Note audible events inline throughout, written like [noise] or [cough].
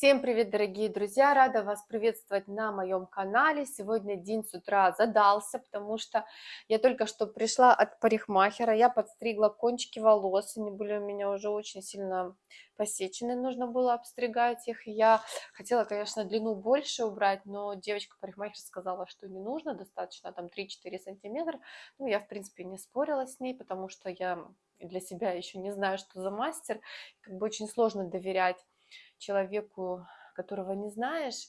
Всем привет, дорогие друзья! Рада вас приветствовать на моем канале. Сегодня день с утра задался, потому что я только что пришла от парикмахера. Я подстригла кончики волос, они были у меня уже очень сильно посечены, нужно было обстригать их. Я хотела, конечно, длину больше убрать, но девочка-парикмахер сказала, что не нужно, достаточно там 3-4 сантиметра. Ну, я, в принципе, не спорила с ней, потому что я для себя еще не знаю, что за мастер. Как бы очень сложно доверять человеку, которого не знаешь.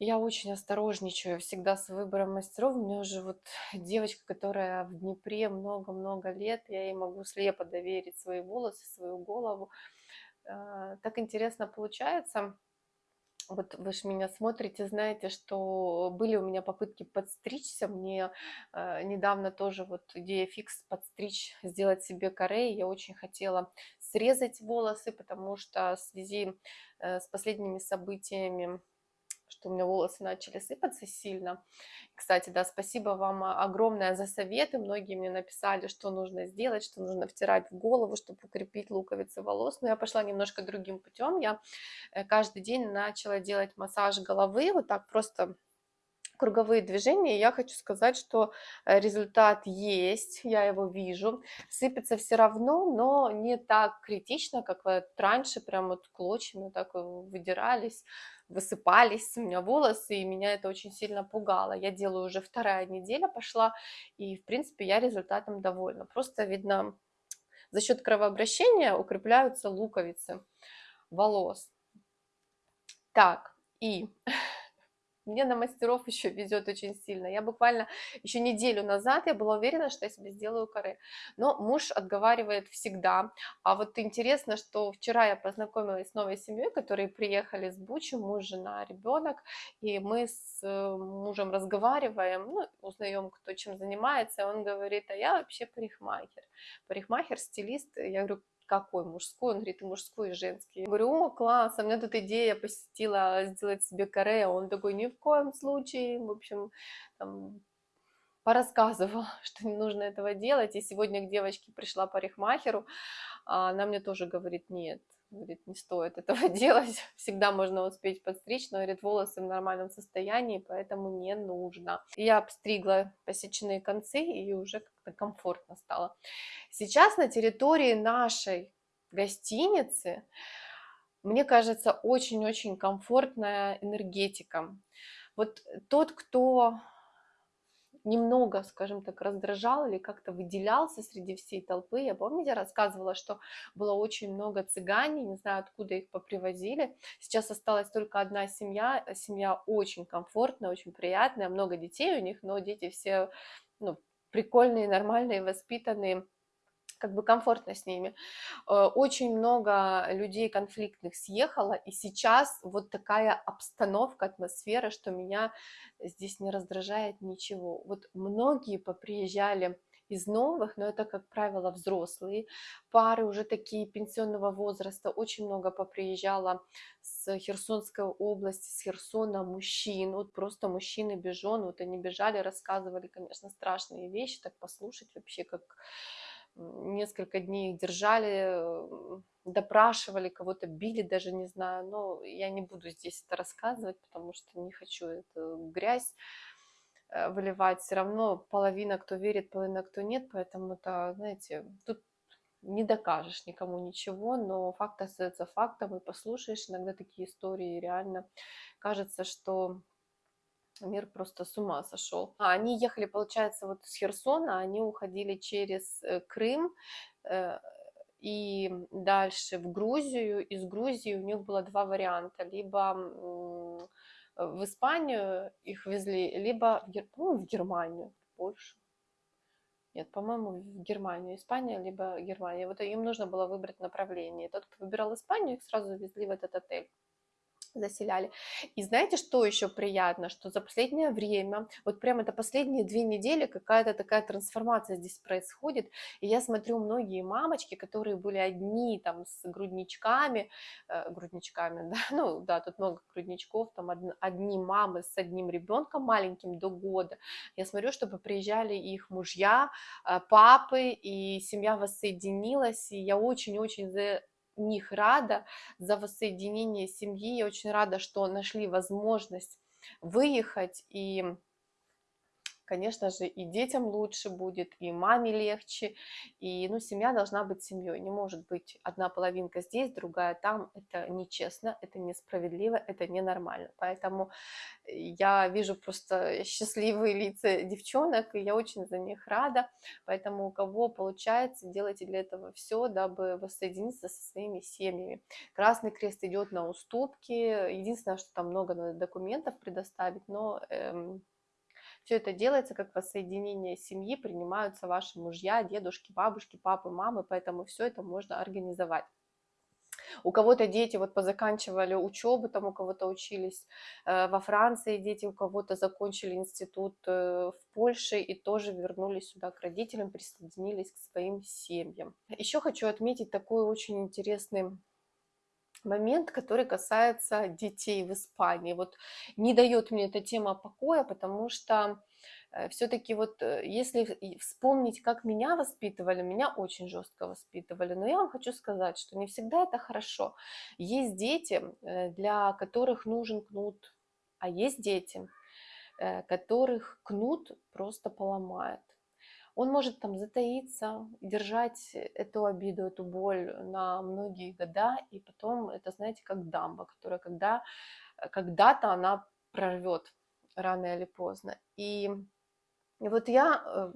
Я очень осторожничаю всегда с выбором мастеров. У меня уже вот девочка, которая в Днепре много-много лет, я ей могу слепо доверить свои волосы, свою голову. А, так интересно получается. Вот вы же меня смотрите, знаете, что были у меня попытки подстричься. Мне э, недавно тоже вот идея фикс подстричь, сделать себе коре. Я очень хотела срезать волосы, потому что в связи э, с последними событиями что у меня волосы начали сыпаться сильно. Кстати, да, спасибо вам огромное за советы. Многие мне написали, что нужно сделать, что нужно втирать в голову, чтобы укрепить луковицы волос. Но я пошла немножко другим путем. Я э, каждый день начала делать массаж головы, вот так просто круговые движения, я хочу сказать, что э, результат есть, я его вижу. Сыпется все равно, но не так критично, как вот раньше, прям вот клочьями так выдирались, высыпались у меня волосы, и меня это очень сильно пугало. Я делаю уже вторая неделя пошла, и, в принципе, я результатом довольна. Просто, видно, за счет кровообращения укрепляются луковицы волос. Так, и [laughs] мне на мастеров еще везет очень сильно. Я буквально еще неделю назад я была уверена, что я себе сделаю каре. Но муж отговаривает всегда. А вот интересно, что вчера я познакомилась с новой семьей, которые приехали с Бучи, муж, жена, ребенок. И мы с э, мужем разговариваем, ну, узнаем, кто чем занимается. Он говорит, а я вообще парикмахер. Парикмахер, стилист. Я говорю, какой мужской? Он говорит, и мужской, и женский. Я говорю, о, класс, а у меня тут идея посетила сделать себе каре. Он такой, ни в коем случае. В общем, там, порассказывал, [laughs] что не нужно этого делать. И сегодня к девочке пришла парикмахеру, а она мне тоже говорит, нет, говорит, не стоит этого [laughs] делать, всегда можно успеть подстричь, но, говорит, волосы в нормальном состоянии, поэтому не нужно. Я обстригла посеченные концы, и уже как-то комфортно стало. Сейчас на территории нашей гостиницы, мне кажется, очень-очень комфортная энергетика. Вот тот, кто немного, скажем так, раздражал или как-то выделялся среди всей толпы. Я, помните, рассказывала, что было очень много цыгане, не знаю, откуда их попривозили. Сейчас осталась только одна семья, семья очень комфортная, очень приятная, много детей у них, но дети все ну, прикольные, нормальные, воспитанные как бы комфортно с ними. Э, очень много людей конфликтных съехало, и сейчас вот такая обстановка, атмосфера, что меня здесь не раздражает ничего. Вот многие поприезжали из новых, но это, как правило, взрослые пары, уже такие пенсионного возраста. Очень много поприезжало с Херсонской области, с Херсона мужчин, вот просто мужчины без жен, вот они бежали, рассказывали, конечно, страшные вещи, так послушать вообще, как несколько дней их держали, допрашивали, кого-то били, даже не знаю, но я не буду здесь это рассказывать, потому что не хочу эту грязь э, выливать, все равно половина кто верит, половина кто нет, поэтому это, знаете, тут не докажешь никому ничего, но факт остается фактом, и послушаешь иногда такие истории, реально кажется, что мир просто с ума сошел. А они ехали, получается, вот с Херсона, они уходили через э, Крым э, и дальше в Грузию. Из Грузии у них было два варианта. Либо в Испанию их везли, либо в, Гер... ну, в Германию, в Польшу. Нет, по-моему, в Германию, Испания, либо Германия. Вот им нужно было выбрать направление. Тот, кто выбирал Испанию, их сразу везли в этот отель заселяли. И знаете, что еще приятно, что за последнее время, вот прямо это последние две недели какая-то такая трансформация здесь происходит, и я смотрю многие мамочки, которые были одни там с грудничками, э, грудничками, [laughs] да, ну да, тут много грудничков, там од, одни мамы с одним ребенком маленьким до года, я смотрю, чтобы приезжали их мужья, э, папы, и семья воссоединилась, и я очень-очень за них рада за воссоединение семьи, я очень рада, что нашли возможность выехать и конечно же, и детям лучше будет, и маме легче, и, ну, семья должна быть семьей, не может быть одна половинка здесь, другая там, это нечестно, это несправедливо, это ненормально, поэтому я вижу просто счастливые лица девчонок, и я очень за них рада, поэтому у кого получается, делайте для этого все, дабы воссоединиться со своими семьями. Красный Крест идет на уступки, единственное, что там много надо документов предоставить, но эм, все это делается как воссоединение семьи, принимаются ваши мужья, дедушки, бабушки, папы, мамы, поэтому все это можно организовать. У кого-то дети вот позаканчивали учебу, там у кого-то учились э, во Франции дети, у кого-то закончили институт э, в Польше и тоже вернулись сюда к родителям, присоединились к своим семьям. Еще хочу отметить такой очень интересный момент, который касается детей в Испании. Вот не дает мне эта тема покоя, потому что э, все-таки вот э, если вспомнить, как меня воспитывали, меня очень жестко воспитывали, но я вам хочу сказать, что не всегда это хорошо. Есть дети, э, для которых нужен кнут, а есть дети, которых кнут просто поломает он может там затаиться, держать эту обиду, эту боль на многие года, и потом это, знаете, как дамба, которая когда, э, когда-то она прорвет рано или поздно. И, и вот я э,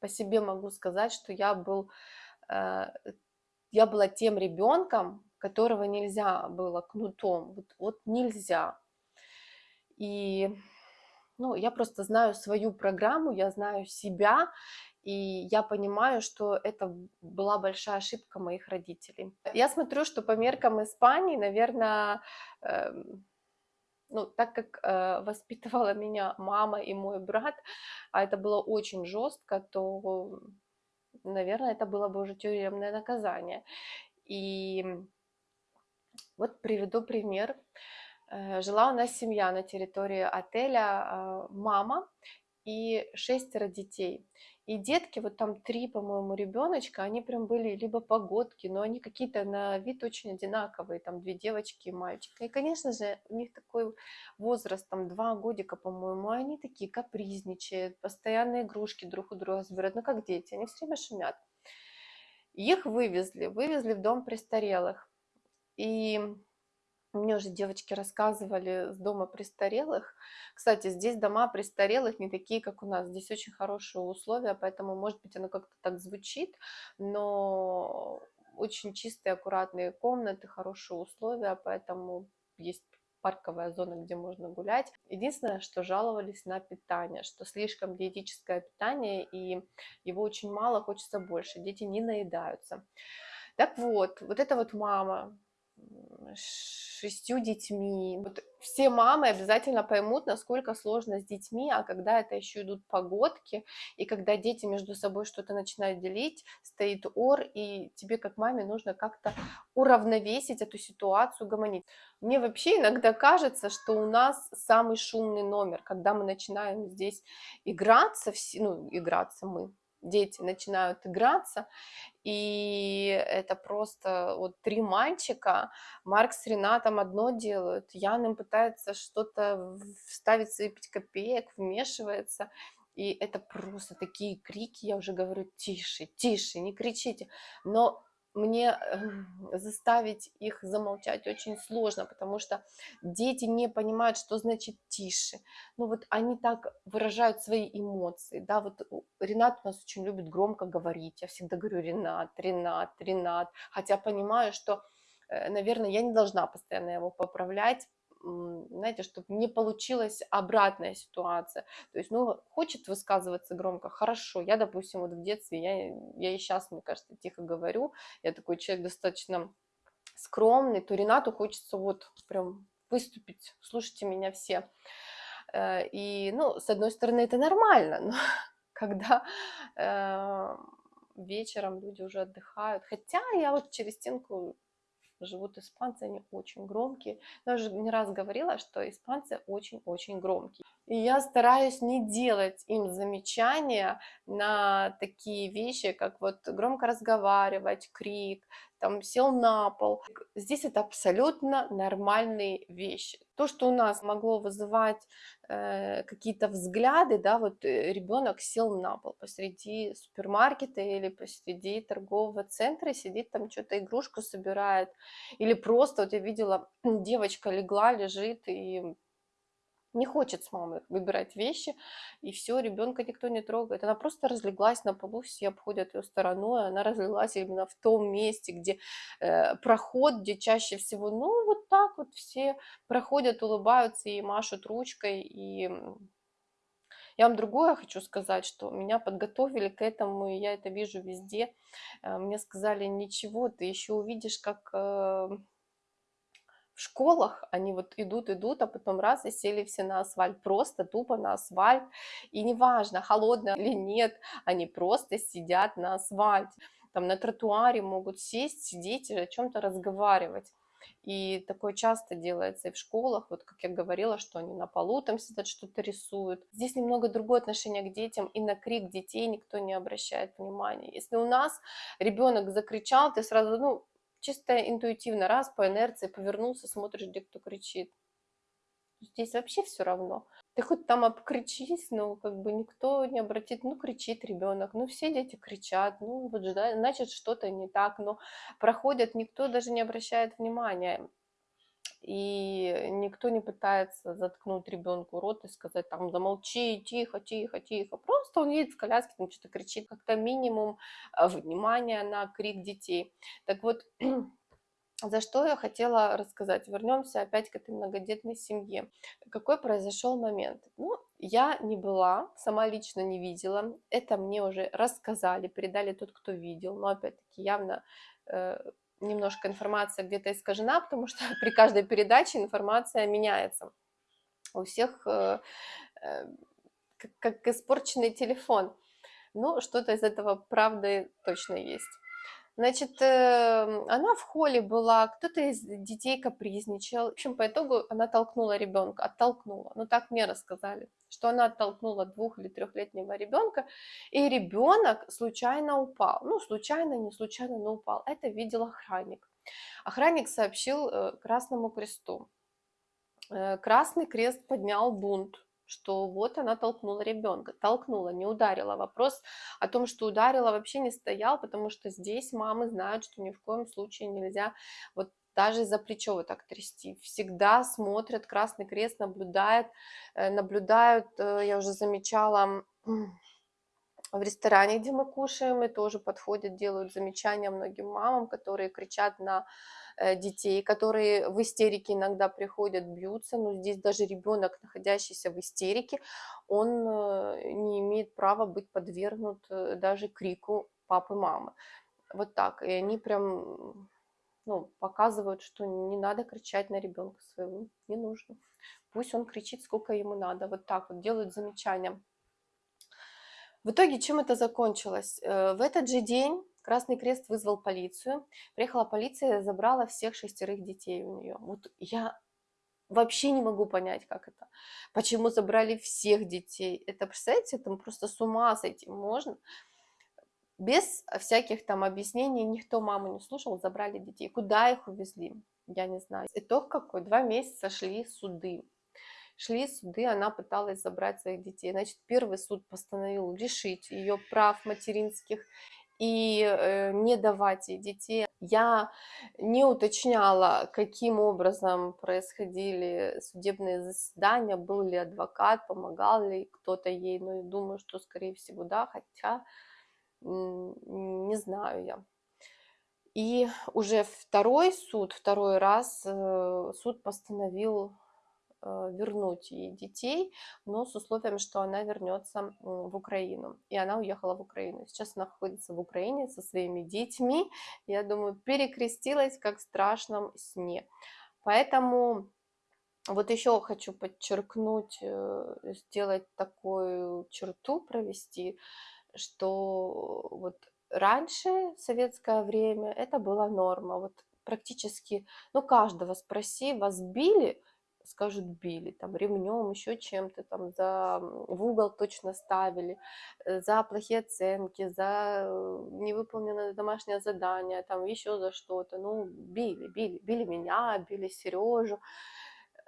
по себе могу сказать, что я был, э, я была тем ребенком, которого нельзя было кнутом, вот, вот нельзя. И ну, я просто знаю свою программу, я знаю себя, и я понимаю, что это была большая ошибка моих родителей. Я смотрю, что по меркам Испании, наверное, э, ну, так как э, [laughs] воспитывала меня мама и мой брат, а это было очень жестко, то, наверное, это было бы уже тюремное наказание. И вот приведу пример. Э, жила у нас семья на территории отеля, а, мама и шестеро детей. И детки, вот там три, по-моему, ребеночка, они прям были либо погодки, но они какие-то на вид очень одинаковые, там две девочки и мальчик. И, конечно же, у них такой возраст, там два годика, по-моему, они такие капризничают, постоянно игрушки друг у друга забирают, ну как дети, они все время шумят. Их вывезли, вывезли в дом престарелых. И мне уже девочки рассказывали с дома престарелых. Кстати, здесь дома престарелых не такие, как у нас. Здесь очень хорошие условия, поэтому, может быть, оно как-то так звучит, но очень чистые, аккуратные комнаты, хорошие условия, поэтому есть парковая зона, где можно гулять. Единственное, что жаловались на питание, что слишком диетическое питание, и его очень мало, хочется больше, дети не наедаются. Так вот, вот эта вот мама, шестью детьми. Вот все мамы обязательно поймут, насколько сложно с детьми, а когда это еще идут погодки, и когда дети между собой что-то начинают делить, стоит ор, и тебе как маме нужно как-то уравновесить эту ситуацию, гомонить. Мне вообще иногда кажется, что у нас самый шумный номер, когда мы начинаем здесь играться, ну, играться мы, дети начинают играться, и это просто вот три мальчика, Марк с Ренатом одно делают, Ян им пытается что-то вставить свои пять копеек, вмешивается, и это просто такие крики, я уже говорю, тише, тише, не кричите, но мне эм, заставить их замолчать очень сложно, потому что дети не понимают, что значит тише. Ну вот они так выражают свои эмоции, да, вот Ренат у нас очень любит громко говорить, я всегда говорю Ренат, Ренат, Ренат, хотя понимаю, что, э, наверное, я не должна постоянно его поправлять, знаете, чтобы не получилась обратная ситуация. То есть, ну, хочет высказываться громко, хорошо. Я, допустим, вот в детстве, я, я и сейчас, мне кажется, тихо говорю, я такой человек достаточно скромный, то Ренату хочется вот прям выступить, слушайте меня все. Э, и, ну, с одной стороны, это нормально, но [laughs] когда э, вечером люди уже отдыхают, хотя я вот через стенку живут испанцы, они очень громкие. Я уже не раз говорила, что испанцы очень-очень громкие. И я стараюсь не делать им замечания на такие вещи, как вот громко разговаривать, крик, там сел на пол. Здесь это абсолютно нормальные вещи. То, что у нас могло вызывать э, какие-то взгляды, да, вот э, ребенок сел на пол посреди супермаркета или посреди торгового центра, сидит там что-то игрушку собирает, или просто, вот я видела, [clears throat] девочка легла, лежит и не хочет с мамой выбирать вещи, и все, ребенка никто не трогает. Она просто разлеглась на полу, все обходят ее стороной, она разлеглась именно в том месте, где э, проход, где чаще всего, ну, вот так вот все проходят, улыбаются и машут ручкой, и я вам другое хочу сказать, что меня подготовили к этому, и я это вижу везде. Э, мне сказали, ничего, ты еще увидишь, как э, в школах они вот идут, идут, а потом раз и сели все на асфальт, просто тупо на асфальт. И неважно, холодно или нет, они просто сидят на асфальте. Там на тротуаре могут сесть, сидеть и о чем-то разговаривать. И такое часто делается и в школах, вот как я говорила, что они на полу там сидят, что-то рисуют. Здесь немного другое отношение к детям, и на крик детей никто не обращает внимания. Если у нас ребенок закричал, ты сразу, ну, чисто интуитивно, раз по инерции повернулся, смотришь, где кто кричит. Здесь вообще все равно. Ты хоть там обкричись, но как бы никто не обратит, ну кричит ребенок, ну все дети кричат, ну вот значит что-то не так, но проходят, никто даже не обращает внимания и никто не пытается заткнуть ребенку рот и сказать там замолчи, тихо, тихо, тихо. Просто он едет в коляске, там что-то кричит, как-то минимум э, внимания на крик детей. Так вот, [clears throat] за что я хотела рассказать. Вернемся опять к этой многодетной семье. Какой произошел момент? Ну, я не была, сама лично не видела. Это мне уже рассказали, передали тот, кто видел. Но опять-таки явно э, немножко информация где-то искажена, потому что [laughs] при каждой передаче информация меняется. У всех э, э, как, как испорченный телефон. Ну, что-то из этого правды точно есть. Значит, э, она в холле была, кто-то из детей капризничал. В общем, по итогу она толкнула ребенка, оттолкнула. Ну, так мне рассказали, что она оттолкнула двух- или трехлетнего ребенка, и ребенок случайно упал. Ну, случайно, не случайно, но упал. Это видел охранник. Охранник сообщил э, Красному Кресту. Э, Красный Крест поднял бунт что вот она толкнула ребенка, толкнула, не ударила. Вопрос о том, что ударила, вообще не стоял, потому что здесь мамы знают, что ни в коем случае нельзя вот даже за плечо вот так трясти. Всегда смотрят, Красный Крест наблюдает, э, наблюдают, э, я уже замечала, в ресторане, где мы кушаем, и тоже подходят, делают замечания многим мамам, которые кричат на Э, детей, которые в истерике иногда приходят, бьются, но здесь даже ребенок, находящийся в истерике, он э, не имеет права быть подвергнут э, даже крику папы, мамы. Вот так. И они прям ну, показывают, что не надо кричать на ребенка своего, не нужно. Пусть он кричит, сколько ему надо. Вот так вот делают замечания. В итоге чем это закончилось? В этот же день Красный Крест вызвал полицию. Приехала полиция, забрала всех шестерых детей у нее. Вот я вообще не могу понять, как это. Почему забрали всех детей? Это, представляете, там просто с ума с этим можно. Без всяких там объяснений никто маму не слушал, забрали детей. Куда их увезли? Я не знаю. Итог какой? Два месяца шли суды. Шли суды, она пыталась забрать своих детей. Значит, первый суд постановил лишить ее прав материнских и э, не давать ей детей. Я не уточняла, каким образом происходили судебные заседания, был ли адвокат, помогал ли кто-то ей, но я думаю, что, скорее всего, да, хотя не знаю я. И уже второй суд, второй раз э, суд постановил вернуть ей детей, но с условием, что она вернется в Украину. И она уехала в Украину. Сейчас она находится в Украине со своими детьми. Я думаю, перекрестилась как в страшном сне. Поэтому вот еще хочу подчеркнуть, э, сделать такую черту, провести, что вот раньше, в советское время, это была норма. Вот практически, ну, каждого спроси, вас били, скажут били, там ремнем, еще чем-то, там за в угол точно ставили, э, за плохие оценки, за э, невыполненное домашнее задание, там еще за что-то, ну, били, били, били меня, били Сережу.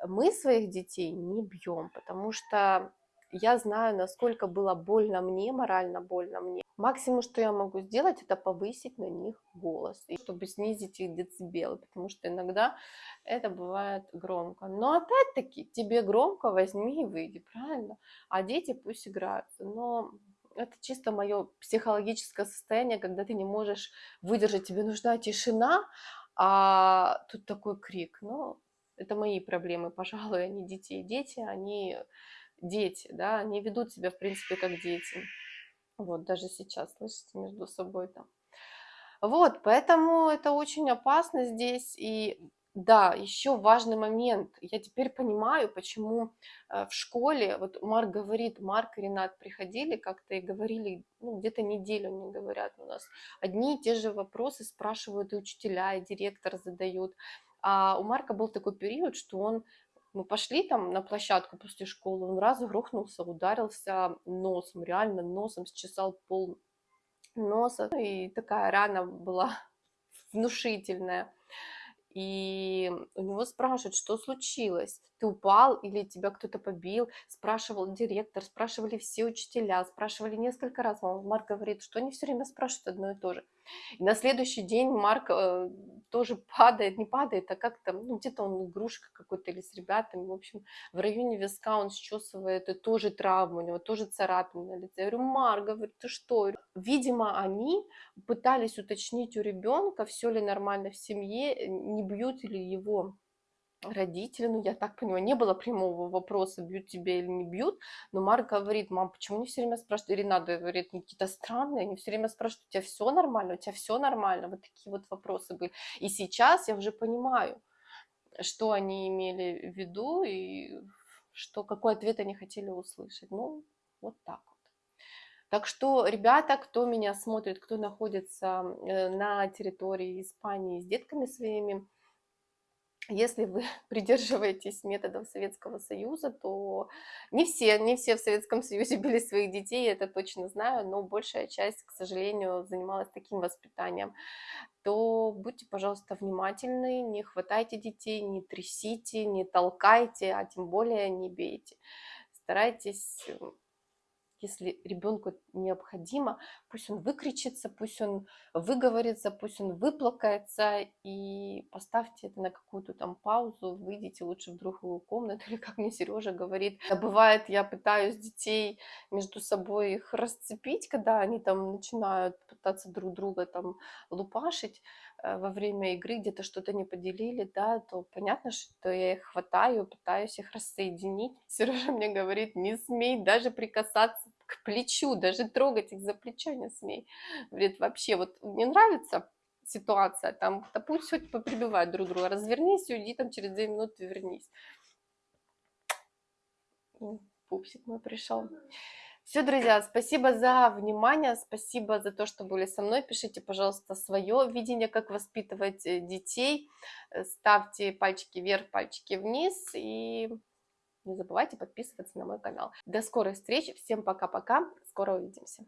Мы своих детей не бьем, потому что я знаю, насколько было больно мне, морально больно мне. Максимум, что я могу сделать, это повысить на них голос, чтобы снизить их децибелы, потому что иногда это бывает громко. Но опять-таки, тебе громко возьми и выйди, правильно? А дети пусть играются. Но это чисто мое психологическое состояние, когда ты не можешь выдержать, тебе нужна тишина, а тут такой крик. Ну, это мои проблемы, пожалуй, они детей. Дети, они дети, да, они ведут себя, в принципе, как дети. Вот, даже сейчас, слышите, между собой там. Вот, поэтому это очень опасно здесь. И да, еще важный момент. Я теперь понимаю, почему э, в школе, вот Марк говорит, Марк и Ренат приходили как-то и говорили, ну, где-то неделю мне говорят у нас, одни и те же вопросы спрашивают и учителя, и директор задают. А у Марка был такой период, что он мы пошли там на площадку после школы, он раз грохнулся, ударился носом, реально носом счесал пол носа. И такая рана была [laughs] внушительная. И у него спрашивают, что случилось, ты упал или тебя кто-то побил, спрашивал директор, спрашивали все учителя, спрашивали несколько раз. Марк говорит, что они все время спрашивают одно и то же. И на следующий день Марк э, тоже падает, не падает, а как-то, ну, где-то он игрушка какой-то или с ребятами, в общем, в районе виска он счесывает, и тоже травма, у него тоже царапина на лице. Я говорю, Марк, говорит, ты что? Видимо, они пытались уточнить у ребенка, все ли нормально в семье, не бьют ли его родители, ну, я так понимаю, не было прямого вопроса, бьют тебя или не бьют, но Марк говорит, мам, почему они все время спрашивают, надо говорит, ну, какие-то странные, они все время спрашивают, у тебя все нормально, у тебя все нормально, вот такие вот вопросы были. И сейчас я уже понимаю, что они имели в виду и что, какой ответ они хотели услышать. Ну, вот так. Так что, ребята, кто меня смотрит, кто находится э, на территории Испании с детками своими, если вы [laughs] придерживаетесь методов Советского Союза, то не все, не все в Советском Союзе [laughs] били своих детей, это точно знаю, но большая часть, к сожалению, занималась таким воспитанием, то будьте, пожалуйста, внимательны, не хватайте детей, не трясите, не толкайте, а тем более не бейте. Старайтесь если ребенку необходимо, пусть он выкричится, пусть он выговорится, пусть он выплакается, и поставьте это на какую-то там паузу, выйдите лучше в другую комнату, или как мне Сережа говорит, бывает, я пытаюсь детей между собой их расцепить, когда они там начинают пытаться друг друга там лупашить, во время игры где-то что-то не поделили, да, то понятно, что я их хватаю, пытаюсь их рассоединить. [laughs] Сережа мне говорит, не смей даже прикасаться к плечу, даже трогать их за плечо не смей. Говорит, вообще, вот мне нравится ситуация, там, да пусть хоть поприбивают друг друга, развернись и уйди там через две минуты вернись. Пупсик мой пришел. Все, друзья, спасибо за внимание, спасибо за то, что были со мной. Пишите, пожалуйста, свое видение, как воспитывать э, детей. Э, ставьте пальчики вверх, пальчики вниз и не забывайте подписываться на мой канал. До скорой встречи, всем пока-пока, скоро увидимся.